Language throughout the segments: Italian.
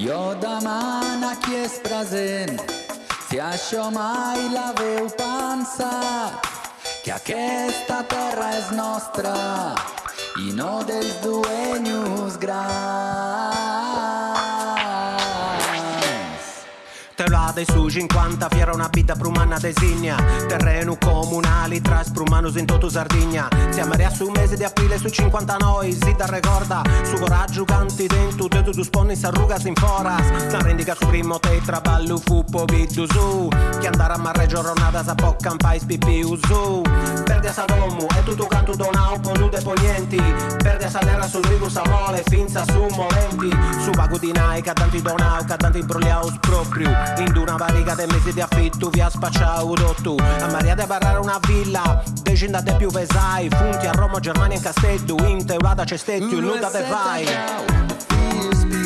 Jo demana qui és present, si això mai l'haveu pensat, que aquesta terra és nostra i no dels dueños grans. Telate su 50 fiera una vita prumana designa Terreno comunali tras prumanos in toto Sardigna. Siamo a un mese di aprile su 50 noi Si da ricorda su coraggio canti dentro Te tu sponni s'arrugas in foras La rendica su primo te traballo fu po vidu su. Che andare a marre giornata sa po campai spipi usu. Perdi a domu e tutto canto donau po nude ponienti Perdi a nera sul rigo sa mole finza su molenti Su vago di nai cadanti donau cadanti imbrogliaus proprio. In una varica de mesi di affitto vi ha spacciato tu A Maria de barrare una villa. Decindate più pesai Funti a Roma, Germania e Castello In teulata c'è stetto, in nuda te vai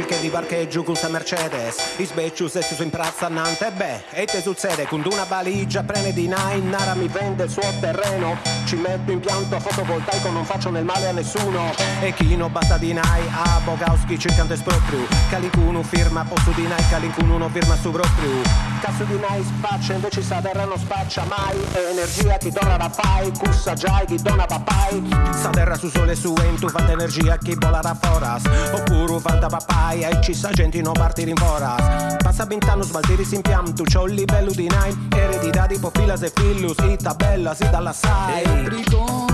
circa di parcheggio con Mercedes. I sbecciu se su in prazza Nante beh, e te succede con una valigia prende di nine Nara mi vende il suo terreno. Ci metto impianto fotovoltaico non faccio nel male a nessuno. E chi non basta di nai a Bogowski cercante esproprio Calicuno firma posso di nai Calicuno non firma su proprio Cazzo di nai spaccia invece sa terra non spaccia mai. Energia chi dona papai Cussa già chi dona papai Sa terra su sole su entu Fanta energia chi vola da foras. Oppure papai fai e ci sa gente non partire in foras Passa vent'anni smaltiri si impianto C'ho il livello di nine. Eredità tipo filas e fillus Ita bella si dalla sai